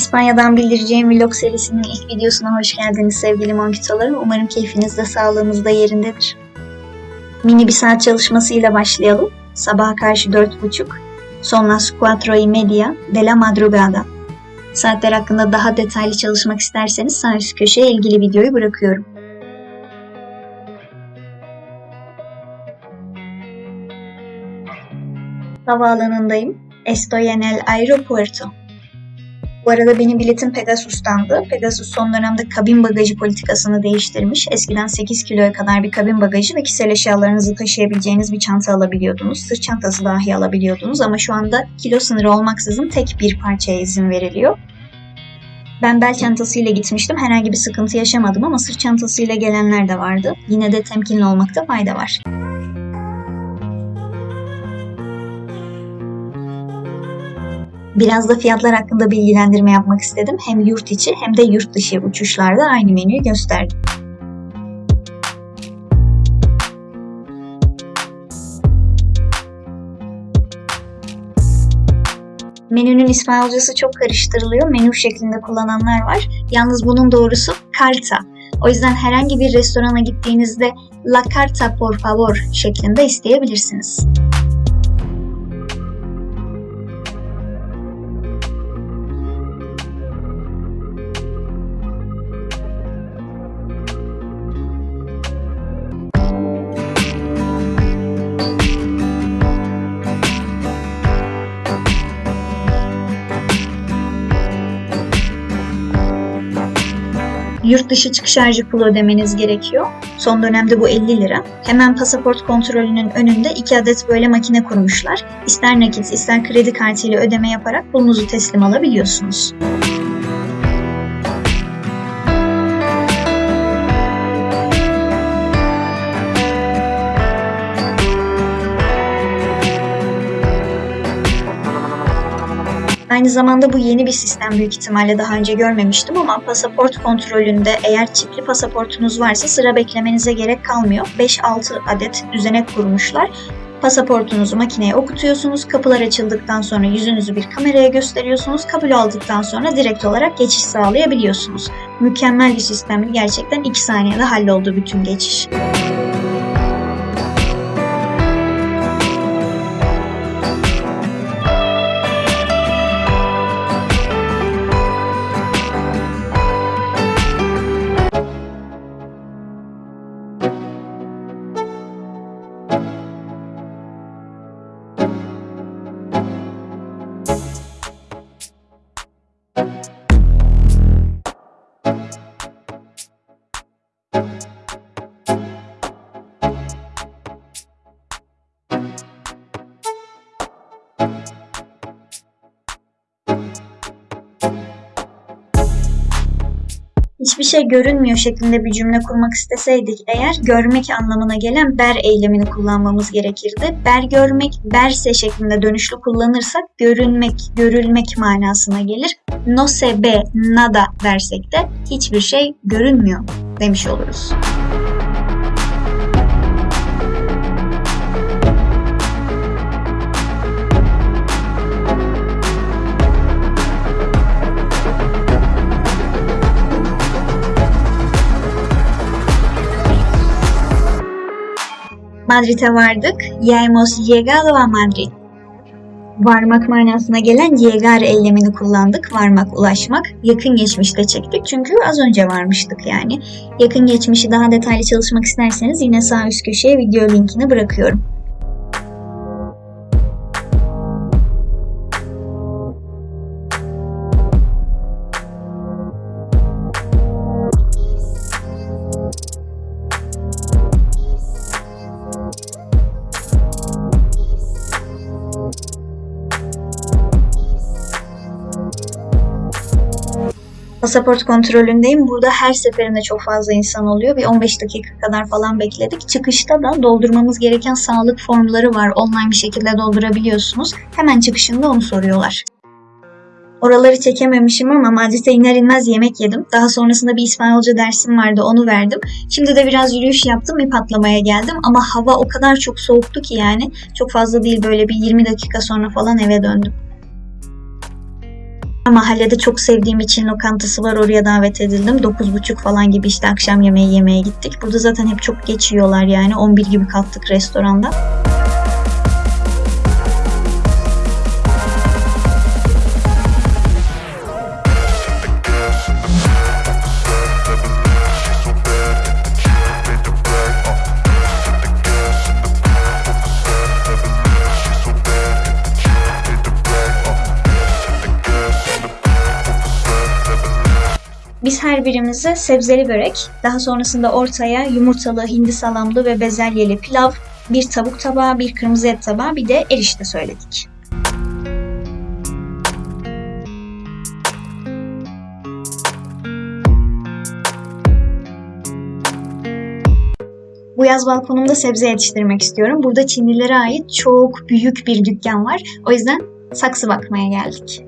İspanya'dan bildireceğim vlog serisinin ilk videosuna hoş geldiniz sevgili monkitolarım. Umarım keyfiniz de sağlığınız da yerindedir. Mini bir saat çalışmasıyla başlayalım. Sabaha karşı dört buçuk. Son las cuatro y media de la madrugada. Saatler hakkında daha detaylı çalışmak isterseniz sağ üst köşeye ilgili videoyu bırakıyorum. Havaalanındayım. Estoy en el aeropuerto. Bu arada benim biletim Pegasus'tandı. Pegasus son dönemde kabin bagajı politikasını değiştirmiş. Eskiden 8 kiloya kadar bir kabin bagajı ve kişisel eşyalarınızı taşıyabileceğiniz bir çanta alabiliyordunuz. Sırt çantası dahi alabiliyordunuz ama şu anda kilo sınırı olmaksızın tek bir parçaya izin veriliyor. Ben bel çantasıyla gitmiştim. Herhangi bir sıkıntı yaşamadım ama sırt çantasıyla gelenler de vardı. Yine de temkinli olmakta fayda var. Biraz da fiyatlar hakkında bilgilendirme yapmak istedim. Hem yurt içi hem de yurt dışı uçuşlarda aynı menüyü gösterdim. Menünün İspanyolcası çok karıştırılıyor. Menü şeklinde kullananlar var. Yalnız bunun doğrusu carta. O yüzden herhangi bir restorana gittiğinizde la carta por favor şeklinde isteyebilirsiniz. Yurt dışı çıkış harcı pulu ödemeniz gerekiyor. Son dönemde bu 50 lira. Hemen pasaport kontrolünün önünde iki adet böyle makine kurmuşlar. İster nakit ister kredi kartıyla ödeme yaparak pulunuzu teslim alabiliyorsunuz. Aynı zamanda bu yeni bir sistem büyük ihtimalle daha önce görmemiştim ama pasaport kontrolünde eğer çipli pasaportunuz varsa sıra beklemenize gerek kalmıyor. 5-6 adet düzenek kurmuşlar. Pasaportunuzu makineye okutuyorsunuz. Kapılar açıldıktan sonra yüzünüzü bir kameraya gösteriyorsunuz. Kabul aldıktan sonra direkt olarak geçiş sağlayabiliyorsunuz. Mükemmel bir sistemdi. Gerçekten 2 saniyede halloldu bütün geçiş. Hiçbir şey görünmüyor şeklinde bir cümle kurmak isteseydik eğer görmek anlamına gelen ber eylemini kullanmamız gerekirdi. Ber görmek, berse şeklinde dönüşlü kullanırsak görünmek, görülmek manasına gelir. No se ve nada dersek de hiçbir şey görünmüyor demiş oluruz. Madrid'e vardık. Ya hemos llegado a Madrid. Varmak manasına gelen llegar eylemini kullandık. Varmak, ulaşmak. Yakın geçmişte çektik çünkü az önce varmıştık yani. Yakın geçmişi daha detaylı çalışmak isterseniz yine sağ üst köşeye video linkini bırakıyorum. Pasaport kontrolündeyim. Burada her seferinde çok fazla insan oluyor. Bir 15 dakika kadar falan bekledik. Çıkışta da doldurmamız gereken sağlık formları var. Online bir şekilde doldurabiliyorsunuz. Hemen çıkışında onu soruyorlar. Oraları çekememişim ama Madrid'e iner inmez yemek yedim. Daha sonrasında bir İspanyolca dersim vardı onu verdim. Şimdi de biraz yürüyüş yaptım bir patlamaya geldim ama hava o kadar çok soğuktu ki yani çok fazla değil böyle bir 20 dakika sonra falan eve döndüm. Mahallede çok sevdiğim için lokantası var oraya davet edildim. 9.30 falan gibi işte akşam yemeği yemeye gittik. Burada zaten hep çok geç yiyorlar yani. 11 gibi kalktık restoranda. Biz her birimize sebzeli börek, daha sonrasında ortaya yumurtalı, hindi salamlı ve bezelyeli pilav, bir tavuk tabağı, bir kırmızı et tabağı, bir de erişte söyledik. Bu yaz balkonumda sebze yetiştirmek istiyorum. Burada Çinlilere ait çok büyük bir dükkan var. O yüzden saksı bakmaya geldik.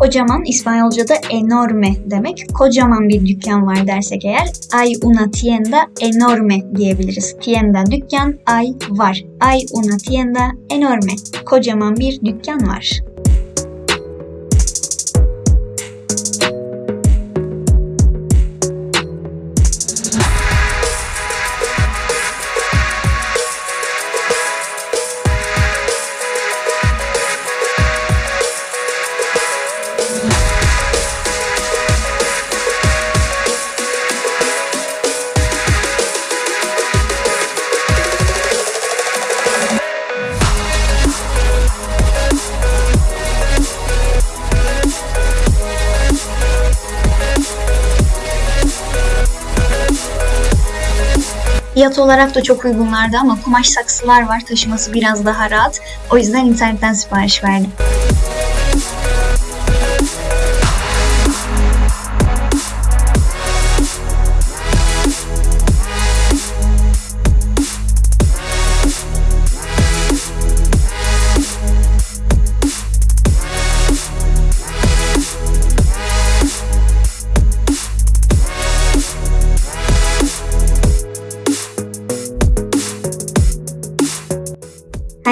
Kocaman İspanyolca'da enorme demek. Kocaman bir dükkan var dersek eğer ay una tienda enorme diyebiliriz. Tienda dükkan, ay var. Ay una tienda enorme. Kocaman bir dükkan var. Fiyat olarak da çok uygunlardı ama kumaş saksılar var. Taşıması biraz daha rahat. O yüzden internetten sipariş verdim.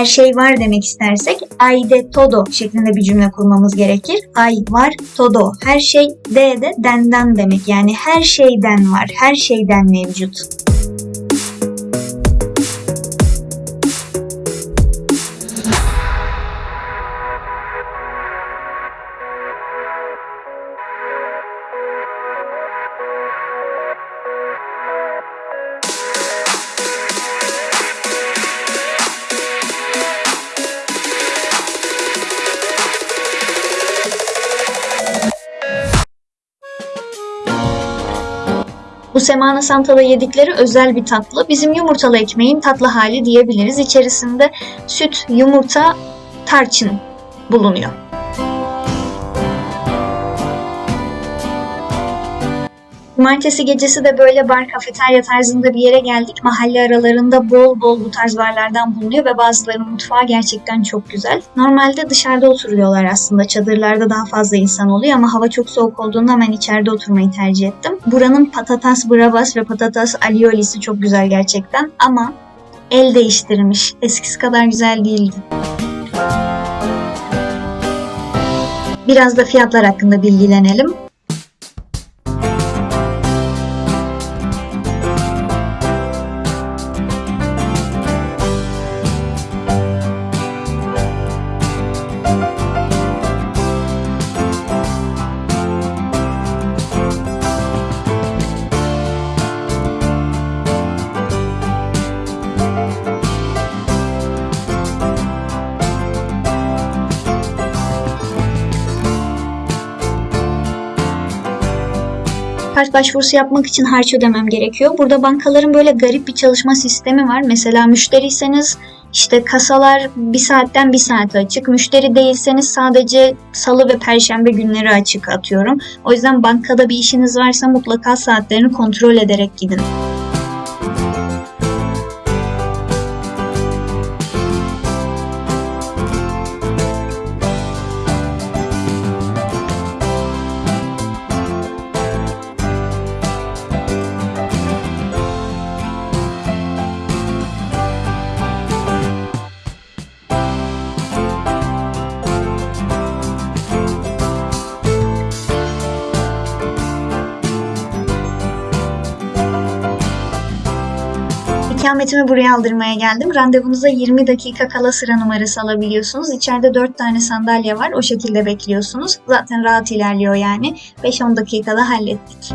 Her şey var demek istersek ay de todo şeklinde bir cümle kurmamız gerekir. Ay var todo. Her şey de de denden demek. Yani her şeyden var. Her şeyden mevcut. Bu Semana Santa'da yedikleri özel bir tatlı. Bizim yumurtalı ekmeğin tatlı hali diyebiliriz. İçerisinde süt, yumurta, tarçın bulunuyor. Cumartesi gecesi de böyle bar kafeterya tarzında bir yere geldik. Mahalle aralarında bol bol bu tarz barlardan bulunuyor ve bazılarının mutfağı gerçekten çok güzel. Normalde dışarıda oturuyorlar aslında. Çadırlarda daha fazla insan oluyor ama hava çok soğuk olduğunda ben içeride oturmayı tercih ettim. Buranın patatas bravas ve patatas aliolisi çok güzel gerçekten ama el değiştirmiş. Eskisi kadar güzel değildi. Biraz da fiyatlar hakkında bilgilenelim. Kart başvurusu yapmak için harç ödemem gerekiyor. Burada bankaların böyle garip bir çalışma sistemi var. Mesela müşteriyseniz işte kasalar bir saatten bir saate açık. Müşteri değilseniz sadece salı ve perşembe günleri açık atıyorum. O yüzden bankada bir işiniz varsa mutlaka saatlerini kontrol ederek gidin. Kıyafetimi buraya aldırmaya geldim. Randevunuza 20 dakika kala sıra numarası alabiliyorsunuz. İçeride 4 tane sandalye var. O şekilde bekliyorsunuz. Zaten rahat ilerliyor yani. 5-10 dakikada hallettik.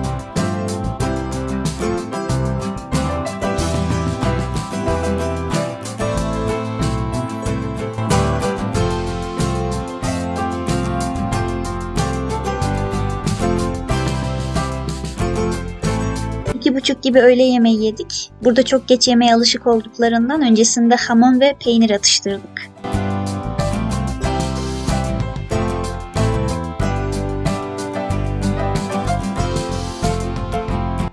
İki buçuk gibi öğle yemeği yedik. Burada çok geç yemeğe alışık olduklarından öncesinde hamon ve peynir atıştırdık.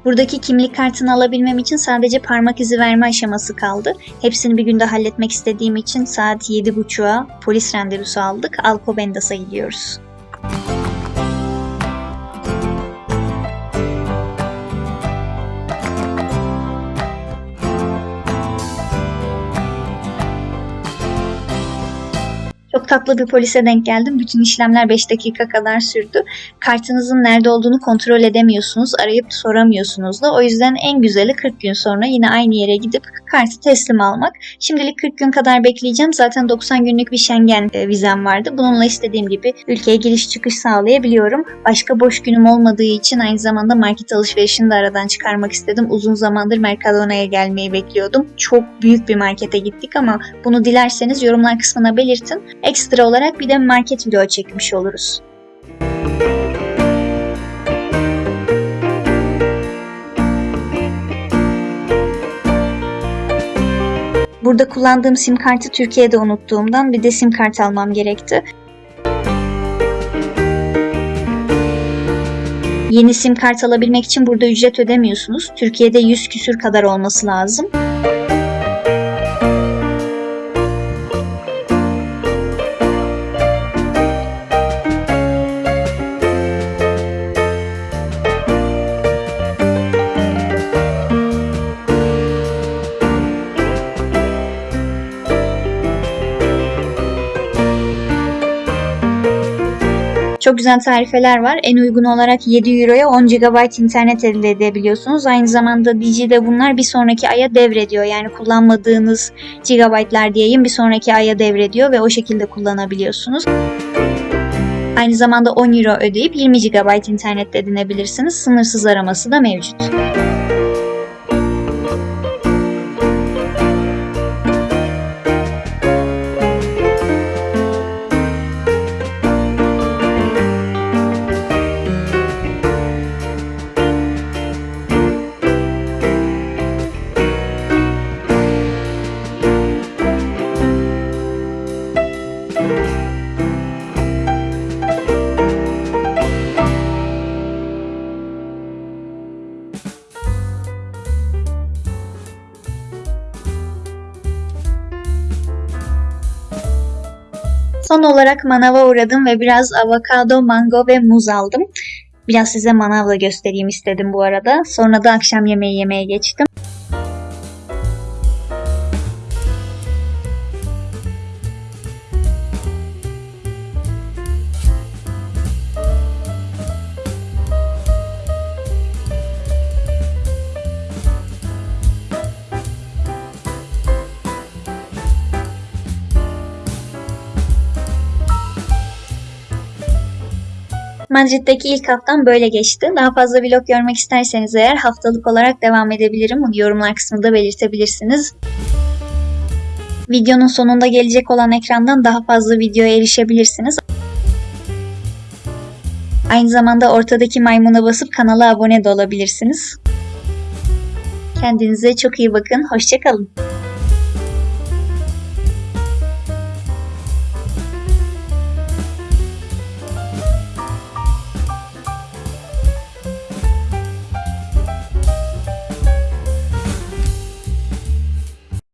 Buradaki kimlik kartını alabilmem için sadece parmak izi verme aşaması kaldı. Hepsini bir günde halletmek istediğim için saat 7.30'a polis randevusu aldık. Alcobendas'a gidiyoruz. Tatlı bir polise denk geldim. Bütün işlemler 5 dakika kadar sürdü. Kartınızın nerede olduğunu kontrol edemiyorsunuz. Arayıp soramıyorsunuz da. O yüzden en güzeli 40 gün sonra yine aynı yere gidip kartı teslim almak. Şimdilik 40 gün kadar bekleyeceğim. Zaten 90 günlük bir Schengen e, vizem vardı. Bununla istediğim gibi ülkeye giriş çıkış sağlayabiliyorum. Başka boş günüm olmadığı için aynı zamanda market alışverişini de aradan çıkarmak istedim. Uzun zamandır Mercadona'ya gelmeyi bekliyordum. Çok büyük bir markete gittik ama bunu dilerseniz yorumlar kısmına belirtin. Ekstra olarak bir de market video çekmiş oluruz. Burada kullandığım sim kartı Türkiye'de unuttuğumdan bir de sim kart almam gerekti. Yeni sim kart alabilmek için burada ücret ödemiyorsunuz. Türkiye'de 100 küsür kadar olması lazım. Çok güzel tarifeler var. En uygun olarak 7 Euro'ya 10 GB internet elde edebiliyorsunuz. Aynı zamanda Digi'de bunlar bir sonraki aya devrediyor. Yani kullanmadığınız GB'lar diyeyim bir sonraki aya devrediyor ve o şekilde kullanabiliyorsunuz. Aynı zamanda 10 Euro ödeyip 20 GB internet edinebilirsiniz. Sınırsız araması da mevcut. Son olarak manava uğradım ve biraz avokado, mango ve muz aldım. Biraz size manavla göstereyim istedim bu arada. Sonra da akşam yemeği yemeye geçtim. Madrid'deki ilk haftam böyle geçti. Daha fazla vlog görmek isterseniz eğer haftalık olarak devam edebilirim. Bunu yorumlar kısmında belirtebilirsiniz. Videonun sonunda gelecek olan ekrandan daha fazla videoya erişebilirsiniz. Aynı zamanda ortadaki maymuna basıp kanala abone de olabilirsiniz. Kendinize çok iyi bakın. Hoşçakalın.